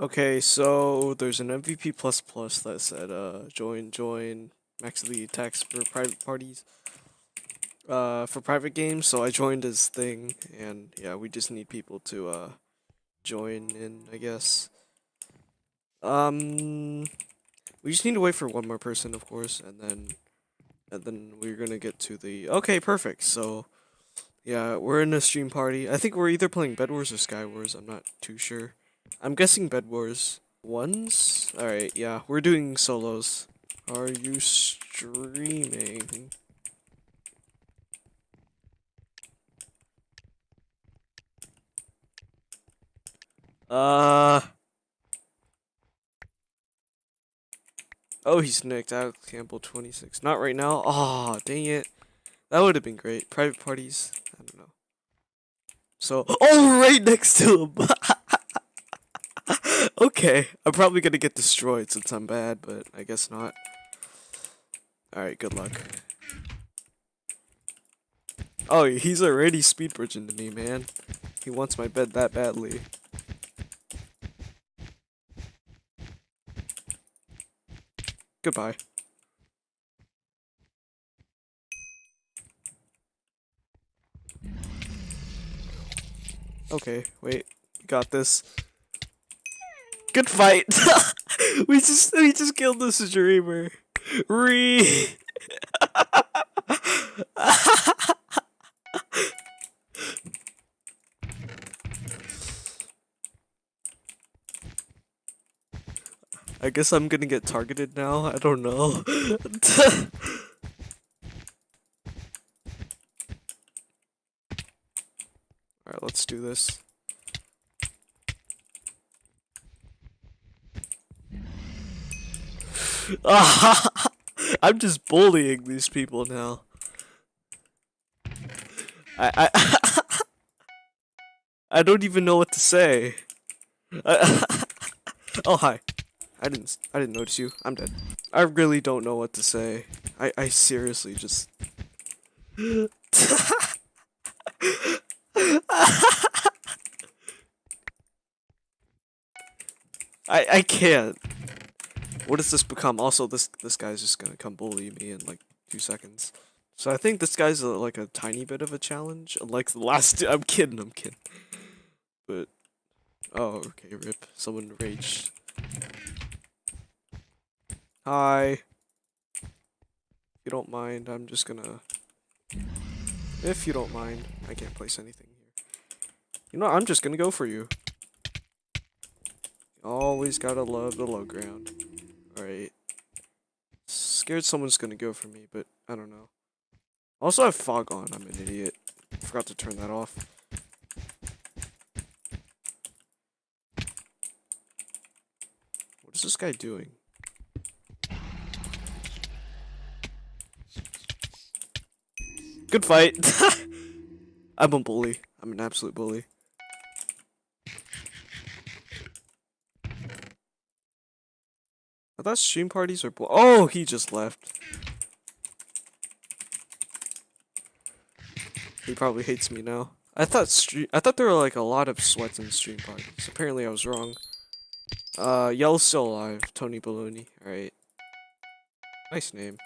Okay, so there's an MVP plus plus that said uh join join max elite attacks for private parties. Uh for private games, so I joined his thing and yeah, we just need people to uh join in, I guess. Um we just need to wait for one more person, of course, and then and then we're gonna get to the Okay, perfect. So yeah, we're in a stream party. I think we're either playing Bed Wars or Sky Wars, I'm not too sure. I'm guessing Bed Wars. Ones? Alright, yeah, we're doing solos. Are you streaming? Uh. Oh, he's nicked. Alex Campbell 26. Not right now. Oh, dang it. That would have been great. Private parties. I don't know. So, oh, right next to him. okay, I'm probably gonna get destroyed since I'm bad, but I guess not. Alright, good luck. Oh, he's already speed bridging to me, man. He wants my bed that badly. Goodbye. Okay, wait. Got this. Good fight. we just we just killed this dreamer. Re. I guess I'm gonna get targeted now. I don't know. Alright, let's do this. I'm just bullying these people now. I I I don't even know what to say. oh hi. I didn't I didn't notice you. I'm dead. I really don't know what to say. I I seriously just I I can't. What does this become? Also, this this guy's just gonna come bully me in like two seconds. So I think this guy's a, like a tiny bit of a challenge, unlike the last. I'm kidding. I'm kidding. But oh, okay. Rip. Someone raged. Hi. If you don't mind, I'm just gonna. If you don't mind, I can't place anything here. You know, I'm just gonna go for you. Always gotta love the low ground. Scared someone's gonna go for me, but I don't know. Also I have fog on, I'm an idiot. Forgot to turn that off. What is this guy doing? Good fight! I'm a bully. I'm an absolute bully. I thought stream parties are Oh, he just left. He probably hates me now. I thought stream I thought there were like a lot of sweats in stream parties. Apparently I was wrong. Uh, Yellow's still alive. Tony Baloney. Alright. Nice name.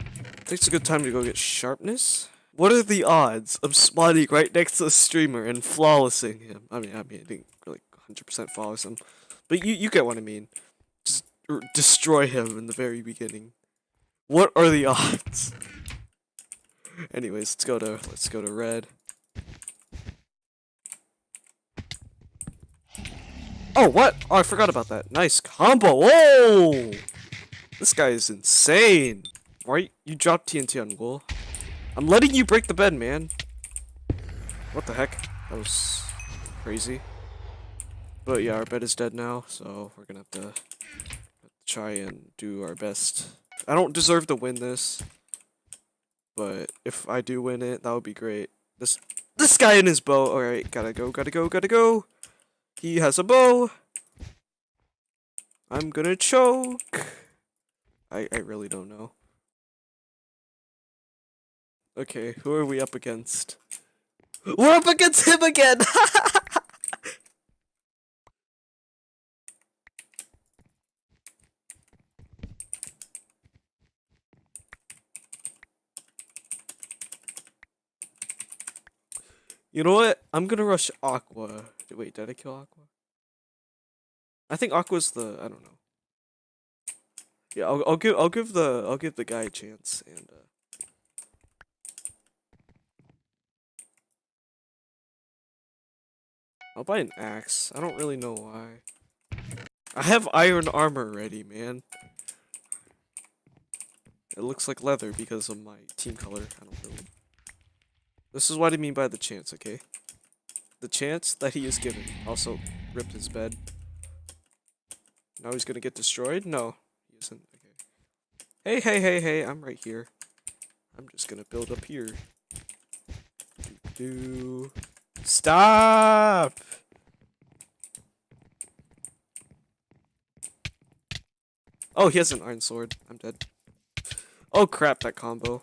I think it's a good time to go get sharpness. What are the odds of spawning right next to the streamer and flawlessing him? I mean, I mean, I didn't really 100% flawless him. But you, you get what I mean. Just destroy him in the very beginning. What are the odds? Anyways, let's go to let's go to red. Oh, what? Oh, I forgot about that. Nice combo. Whoa! This guy is insane. Right? you dropped TNT on wool? I'm letting you break the bed, man. What the heck? That was crazy. But yeah, our bed is dead now, so we're gonna have to, try and do our best. I don't deserve to win this, but if I do win it, that would be great. This this guy in his bow. All right, gotta go, gotta go, gotta go. He has a bow. I'm gonna choke. I I really don't know. Okay, who are we up against? We're up against him again! You know what? I'm gonna rush Aqua. Wait, did I kill Aqua? I think Aqua's the I don't know. Yeah, I'll, I'll give I'll give the I'll give the guy a chance and uh I'll buy an axe. I don't really know why. I have iron armor ready, man. It looks like leather because of my team color. I don't really. This is what I mean by the chance, okay? The chance that he is given. Also, ripped his bed. Now he's gonna get destroyed? No, he isn't. Okay. Hey, hey, hey, hey, I'm right here. I'm just gonna build up here. Do, do. Stop! Oh, he has an iron sword. I'm dead. Oh crap, that combo.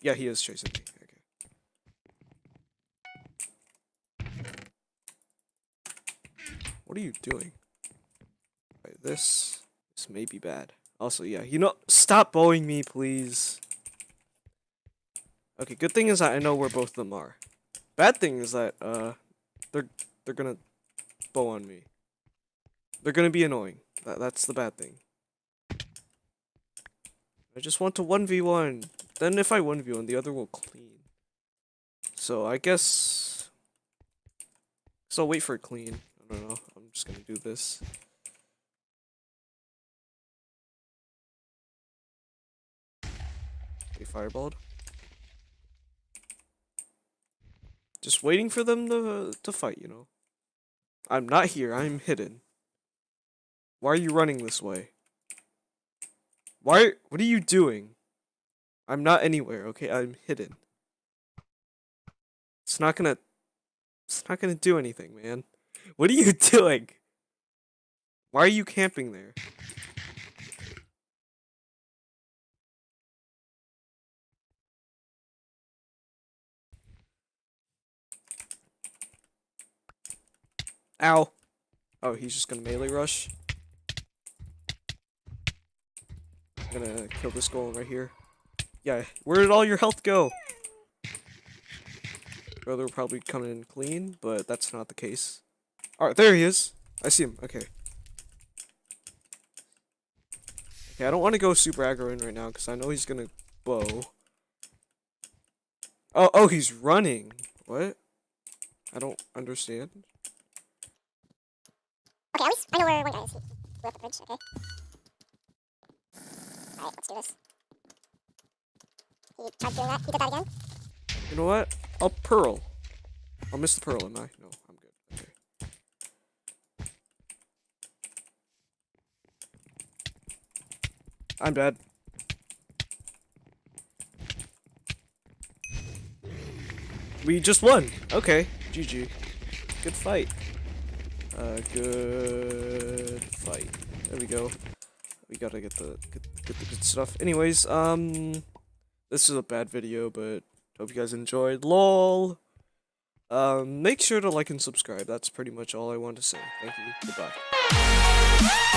yeah, he is chasing me. Okay. What are you doing? Right, this, this may be bad. Also, yeah, you know, stop bowing me, please. Okay, good thing is that I know where both of them are. Bad thing is that, uh, they're they're gonna bow on me. They're gonna be annoying. That, that's the bad thing. I just want to 1v1. Then if I 1v1, the other will clean. So I guess... So I'll wait for clean. I don't know. I'm just gonna do this. They fireballed. Just waiting for them to, to fight, you know. I'm not here, I'm hidden. Why are you running this way? Why, what are you doing? I'm not anywhere, okay? I'm hidden. It's not gonna, it's not gonna do anything, man. What are you doing? Why are you camping there? Ow. Oh, he's just gonna melee rush. I'm gonna kill this golem right here. Yeah, where did all your health go? Brother will probably come in clean, but that's not the case. Alright, there he is. I see him. Okay. Okay, I don't want to go super aggro in right now, because I know he's gonna bow. Oh, oh, he's running. What? I don't understand. Okay, at least I know where one guy is. We're at the bridge, okay? Alright, let's do this. He tried doing that. He did that again. You know what? I'll pearl. I'll miss the pearl, am I? No, I'm good. Okay. I'm dead. We just won. Okay. GG. Good fight. Uh, good fight. There we go. We gotta get the get, get the good stuff. Anyways, um, this is a bad video, but hope you guys enjoyed. LOL. Um, make sure to like and subscribe. That's pretty much all I want to say. Thank you. Goodbye.